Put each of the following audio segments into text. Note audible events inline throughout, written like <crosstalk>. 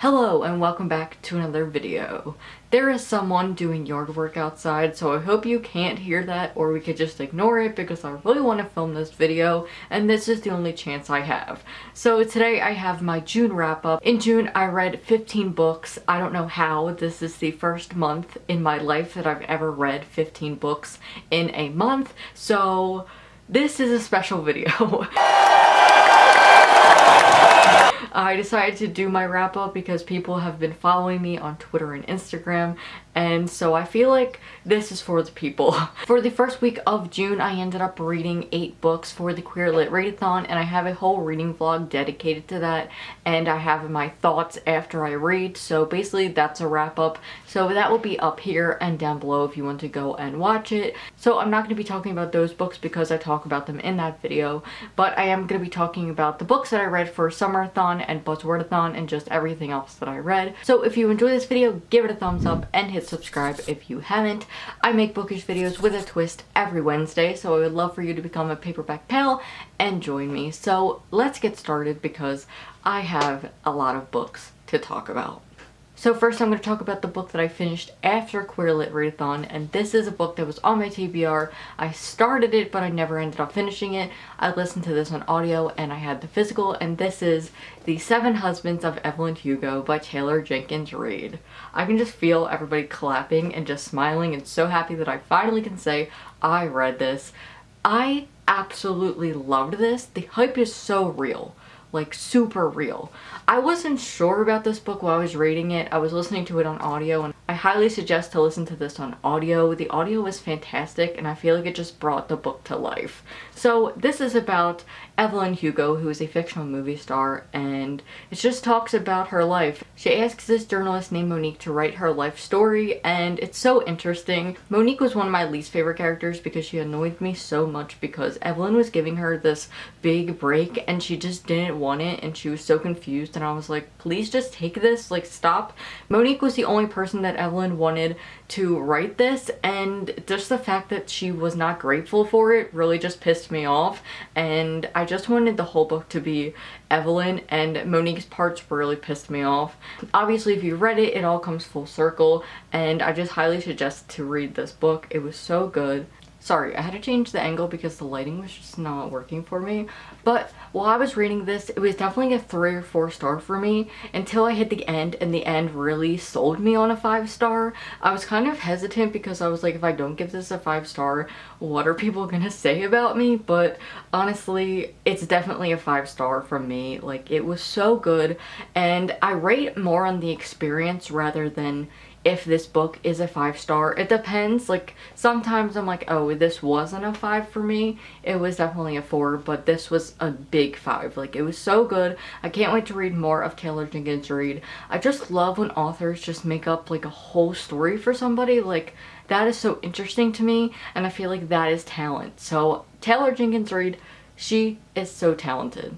Hello and welcome back to another video. There is someone doing yard work outside so I hope you can't hear that or we could just ignore it because I really want to film this video and this is the only chance I have. So today I have my June wrap up. In June I read 15 books. I don't know how. This is the first month in my life that I've ever read 15 books in a month so this is a special video. <laughs> I decided to do my wrap up because people have been following me on Twitter and Instagram and so I feel like this is for the people. <laughs> for the first week of June I ended up reading 8 books for the Queer Lit Readathon and I have a whole reading vlog dedicated to that and I have my thoughts after I read so basically that's a wrap up so that will be up here and down below if you want to go and watch it. So I'm not going to be talking about those books because I talk about them in that video but I am going to be talking about the books that I read for Summerthon and Buzzwordathon and just everything else that I read. So if you enjoy this video give it a thumbs up and hit subscribe if you haven't. I make bookish videos with a twist every Wednesday, so I would love for you to become a paperback pal and join me. So let's get started because I have a lot of books to talk about. So first I'm going to talk about the book that I finished after Queer Lit Readathon and this is a book that was on my TBR. I started it but I never ended up finishing it. I listened to this on audio and I had the physical and this is The Seven Husbands of Evelyn Hugo by Taylor Jenkins Reid. I can just feel everybody clapping and just smiling and so happy that I finally can say I read this. I absolutely loved this. The hype is so real like super real. I wasn't sure about this book while I was reading it. I was listening to it on audio and highly suggest to listen to this on audio. The audio is fantastic and I feel like it just brought the book to life. So this is about Evelyn Hugo, who is a fictional movie star, and it just talks about her life. She asks this journalist named Monique to write her life story, and it's so interesting. Monique was one of my least favorite characters because she annoyed me so much because Evelyn was giving her this big break and she just didn't want it and she was so confused and I was like, please just take this, like stop. Monique was the only person that Evelyn wanted to write this and just the fact that she was not grateful for it really just pissed me off and I just wanted the whole book to be Evelyn and Monique's parts really pissed me off. Obviously if you read it, it all comes full circle and I just highly suggest to read this book. It was so good. Sorry, I had to change the angle because the lighting was just not working for me. But while I was reading this, it was definitely a 3 or 4 star for me until I hit the end and the end really sold me on a 5 star. I was kind of hesitant because I was like, if I don't give this a 5 star, what are people <laughs> gonna say about me? But honestly, it's definitely a 5 star from me. Like, it was so good and I rate more on the experience rather than if this book is a five star. It depends. Like sometimes I'm like, oh, this wasn't a five for me. It was definitely a four, but this was a big five. Like it was so good. I can't wait to read more of Taylor Jenkins Reid. I just love when authors just make up like a whole story for somebody. Like that is so interesting to me and I feel like that is talent. So Taylor Jenkins Reid, she is so talented.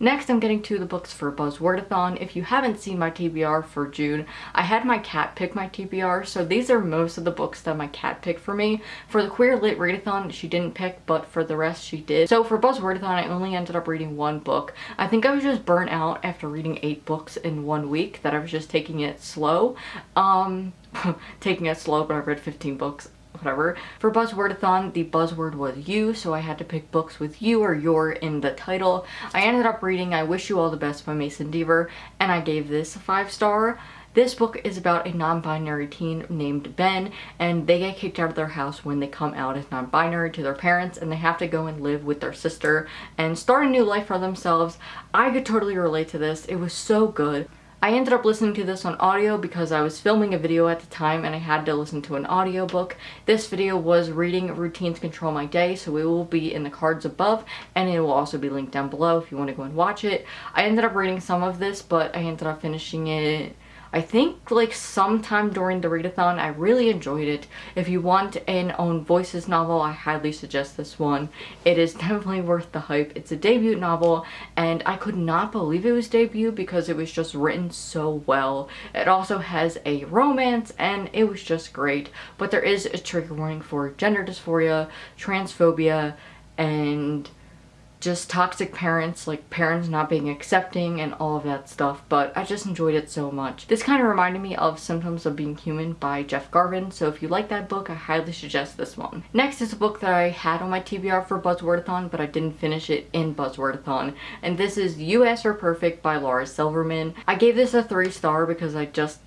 Next, I'm getting to the books for Buzzwordathon. If you haven't seen my TBR for June, I had my cat pick my TBR, so these are most of the books that my cat picked for me. For the Queer Lit Readathon, she didn't pick, but for the rest, she did. So for Buzzwordathon, I only ended up reading one book. I think I was just burnt out after reading eight books in one week, that I was just taking it slow. Um, <laughs> taking it slow, but I read 15 books whatever. For Buzzwordathon, the buzzword was you, so I had to pick books with you or your in the title. I ended up reading I Wish You All the Best by Mason Deaver, and I gave this a five star. This book is about a non-binary teen named Ben and they get kicked out of their house when they come out as non-binary to their parents and they have to go and live with their sister and start a new life for themselves. I could totally relate to this. It was so good. I ended up listening to this on audio because I was filming a video at the time and I had to listen to an audiobook. This video was reading Routines Control My Day, so it will be in the cards above and it will also be linked down below if you want to go and watch it. I ended up reading some of this, but I ended up finishing it I think like sometime during the readathon I really enjoyed it. If you want an own voices novel I highly suggest this one. It is definitely worth the hype. It's a debut novel and I could not believe it was debut because it was just written so well. It also has a romance and it was just great but there is a trigger warning for gender dysphoria, transphobia, and just toxic parents, like parents not being accepting and all of that stuff, but I just enjoyed it so much. This kind of reminded me of Symptoms of Being Human by Jeff Garvin, so if you like that book, I highly suggest this one. Next is a book that I had on my TBR for Buzzwordathon, but I didn't finish it in Buzzwordathon, and this is Asked for Perfect by Laura Silverman. I gave this a 3 star because I just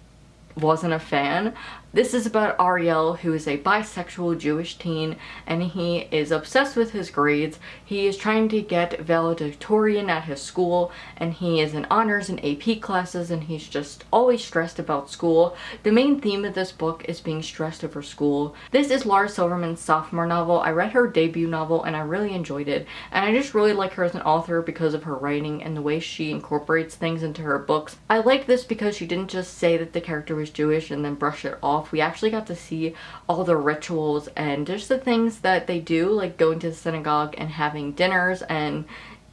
wasn't a fan. This is about Ariel, who is a bisexual Jewish teen, and he is obsessed with his grades. He is trying to get valedictorian at his school, and he is in honors and AP classes, and he's just always stressed about school. The main theme of this book is being stressed over school. This is Laura Silverman's sophomore novel. I read her debut novel, and I really enjoyed it, and I just really like her as an author because of her writing and the way she incorporates things into her books. I like this because she didn't just say that the character was Jewish and then brush it off off, we actually got to see all the rituals and just the things that they do, like going to the synagogue and having dinners and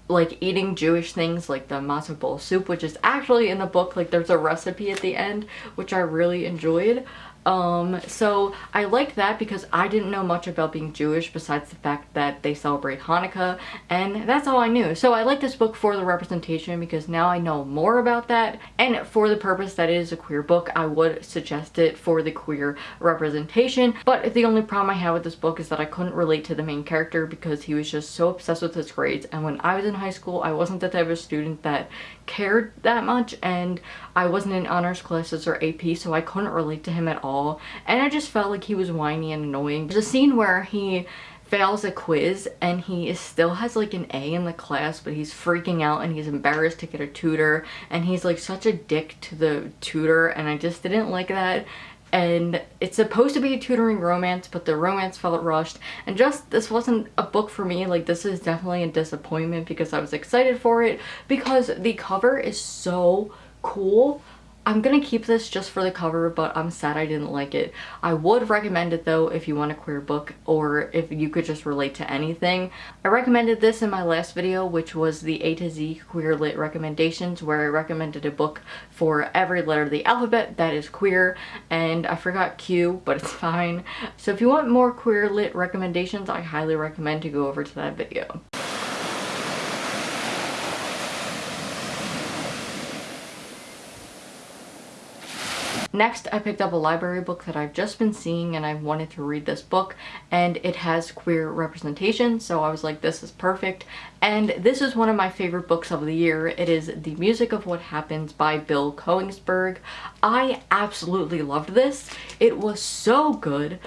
like eating Jewish things like the matzo ball soup, which is actually in the book, like there's a recipe at the end, which I really enjoyed. Um, so I liked that because I didn't know much about being Jewish besides the fact that they celebrate Hanukkah and that's all I knew. So I like this book for the representation because now I know more about that and for the purpose that it is a queer book I would suggest it for the queer representation but the only problem I had with this book is that I couldn't relate to the main character because he was just so obsessed with his grades and when I was in high school I wasn't the type of student that cared that much and I wasn't in honors classes or AP so I couldn't relate to him at all and I just felt like he was whiny and annoying. There's a scene where he fails a quiz and he is, still has like an A in the class but he's freaking out and he's embarrassed to get a tutor and he's like such a dick to the tutor and I just didn't like that and it's supposed to be a tutoring romance but the romance felt rushed. And just this wasn't a book for me. Like this is definitely a disappointment because I was excited for it because the cover is so cool I'm gonna keep this just for the cover, but I'm sad I didn't like it. I would recommend it though if you want a queer book or if you could just relate to anything. I recommended this in my last video, which was the A to Z queer lit recommendations, where I recommended a book for every letter of the alphabet that is queer, and I forgot Q, but it's fine. So if you want more queer lit recommendations, I highly recommend to go over to that video. Next, I picked up a library book that I've just been seeing and I wanted to read this book and it has queer representation so I was like this is perfect and this is one of my favorite books of the year. It is The Music of What Happens by Bill Konigsberg. I absolutely loved this. It was so good.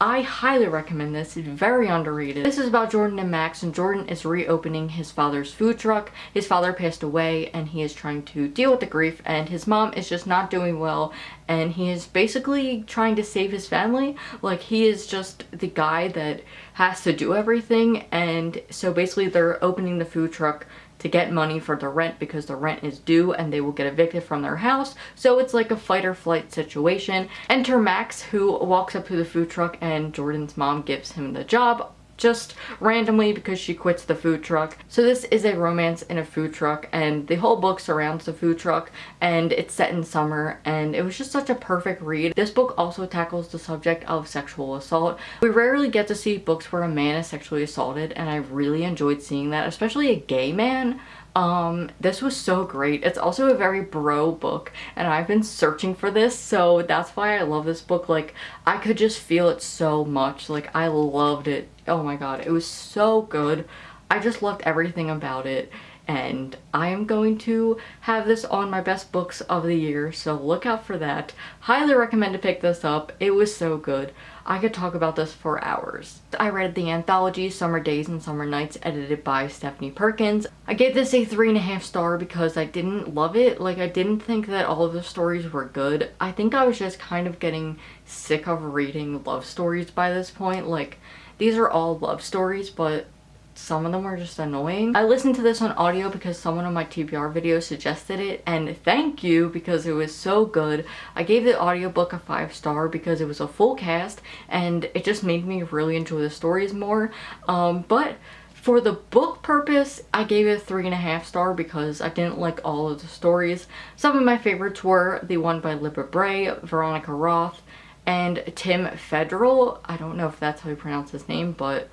I highly recommend this. It's very underrated. This is about Jordan and Max and Jordan is reopening his father's food truck. His father passed away and he is trying to deal with the grief and his mom is just not doing well and he is basically trying to save his family. Like he is just the guy that has to do everything and so basically they're opening the food truck to get money for the rent because the rent is due and they will get evicted from their house. So it's like a fight or flight situation. Enter Max who walks up to the food truck and Jordan's mom gives him the job just randomly because she quits the food truck. So this is a romance in a food truck and the whole book surrounds the food truck and it's set in summer and it was just such a perfect read. This book also tackles the subject of sexual assault. We rarely get to see books where a man is sexually assaulted and I really enjoyed seeing that, especially a gay man. Um, this was so great. It's also a very bro book and I've been searching for this so that's why I love this book. Like I could just feel it so much. Like I loved it. Oh my god, it was so good. I just loved everything about it and I am going to have this on my best books of the year so look out for that. Highly recommend to pick this up. It was so good. I could talk about this for hours. I read the anthology Summer Days and Summer Nights edited by Stephanie Perkins. I gave this a three and a half star because I didn't love it. Like I didn't think that all of the stories were good. I think I was just kind of getting sick of reading love stories by this point. Like these are all love stories but some of them were just annoying. I listened to this on audio because someone on my TBR video suggested it and thank you because it was so good. I gave the audiobook a five star because it was a full cast and it just made me really enjoy the stories more. Um, but for the book purpose, I gave it three and a half star because I didn't like all of the stories. Some of my favorites were the one by Libba Bray, Veronica Roth, and Tim Federle. I don't know if that's how you pronounce his name, but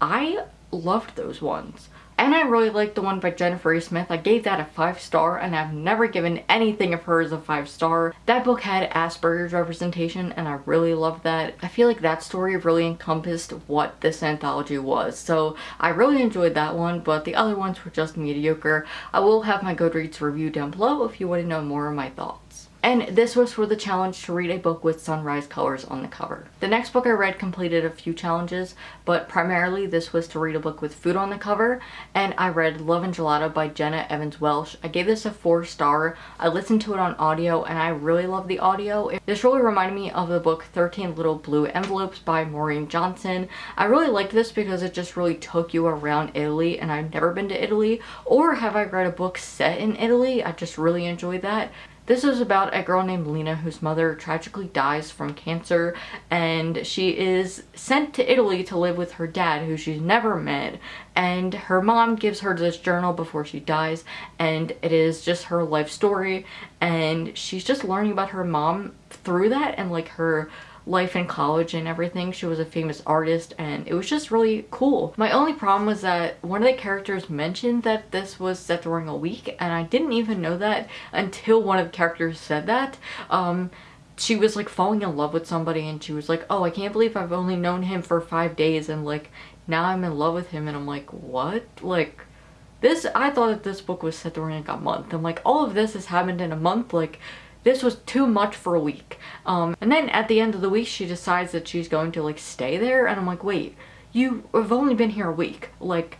I loved those ones. And I really liked the one by Jennifer A. Smith. I gave that a 5 star and I've never given anything of hers a 5 star. That book had Asperger's representation and I really loved that. I feel like that story really encompassed what this anthology was. So I really enjoyed that one but the other ones were just mediocre. I will have my Goodreads review down below if you want to know more of my thoughts. And this was for the challenge to read a book with sunrise colors on the cover. The next book I read completed a few challenges, but primarily this was to read a book with food on the cover, and I read Love and Gelato by Jenna Evans Welch. I gave this a 4 star. I listened to it on audio and I really love the audio. This really reminded me of the book 13 Little Blue Envelopes by Maureen Johnson. I really liked this because it just really took you around Italy and I've never been to Italy or have I read a book set in Italy. I just really enjoyed that. This is about a girl named Lena whose mother tragically dies from cancer and she is sent to Italy to live with her dad who she's never met and her mom gives her this journal before she dies and it is just her life story and she's just learning about her mom through that and like her life in college and everything. She was a famous artist and it was just really cool. My only problem was that one of the characters mentioned that this was set during a week and I didn't even know that until one of the characters said that. Um, she was like falling in love with somebody and she was like, oh, I can't believe I've only known him for five days and like now I'm in love with him and I'm like, what? Like, this, I thought that this book was set during like a month. and like, all of this has happened in a month. Like, this was too much for a week. Um, and then at the end of the week, she decides that she's going to like stay there. And I'm like, wait, you have only been here a week. Like,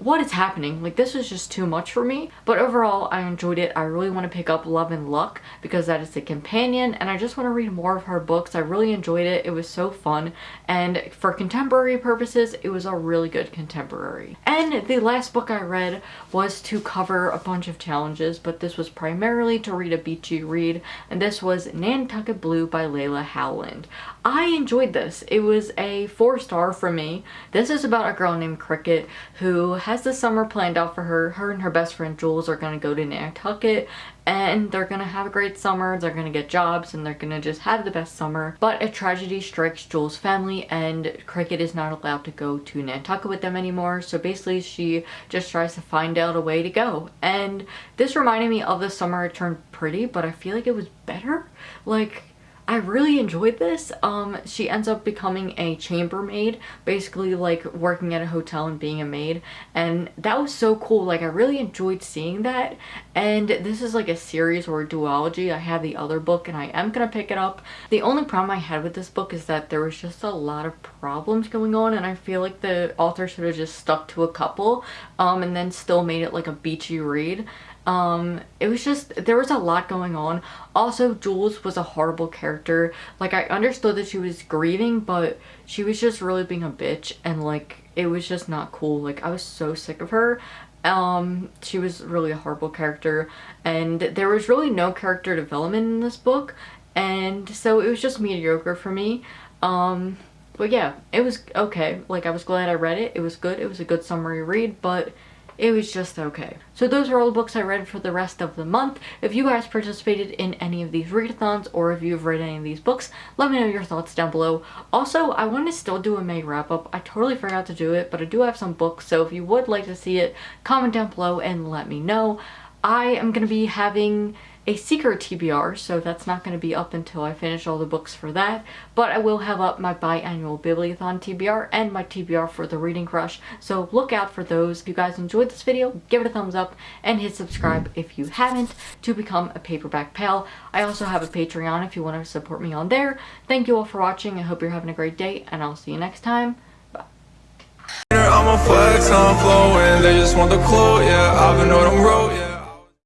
what is happening? Like this was just too much for me. But overall, I enjoyed it. I really want to pick up Love and Luck because that is the companion and I just want to read more of her books. I really enjoyed it. It was so fun. And for contemporary purposes, it was a really good contemporary. And the last book I read was to cover a bunch of challenges, but this was primarily to read a beachy read. And this was Nantucket Blue by Leila Howland. I enjoyed this. It was a four star for me. This is about a girl named Cricket who has the summer planned out for her. Her and her best friend Jules are going to go to Nantucket and they're going to have a great summer. They're going to get jobs and they're going to just have the best summer. But a tragedy strikes Jules' family and Cricket is not allowed to go to Nantucket with them anymore. So basically she just tries to find out a way to go. And this reminded me of the summer I turned pretty, but I feel like it was better. Like I really enjoyed this. Um, she ends up becoming a chambermaid, basically like working at a hotel and being a maid. And that was so cool. Like I really enjoyed seeing that. And this is like a series or a duology. I have the other book and I am going to pick it up. The only problem I had with this book is that there was just a lot of problems going on and I feel like the author should have just stuck to a couple um, and then still made it like a beachy read um it was just there was a lot going on. Also jules was a horrible character. Like i understood that she was grieving but she was just really being a bitch and like it was just not cool. Like i was so sick of her. Um she was really a horrible character. And there was really no character development in this book. And so it was just mediocre for me. Um but yeah it was okay. Like i was glad i read it. It was good. It was a good summary read but it was just okay. So those are all the books I read for the rest of the month. If you guys participated in any of these readathons or if you've read any of these books, let me know your thoughts down below. Also, I want to still do a May wrap up. I totally forgot to do it, but I do have some books, so if you would like to see it, comment down below and let me know. I am going to be having a secret TBR, so that's not going to be up until I finish all the books for that. But I will have up my biannual Bibliothon TBR and my TBR for the Reading Crush, so look out for those. If you guys enjoyed this video, give it a thumbs up and hit subscribe if you haven't to become a paperback pal. I also have a Patreon if you want to support me on there. Thank you all for watching. I hope you're having a great day, and I'll see you next time. Bye.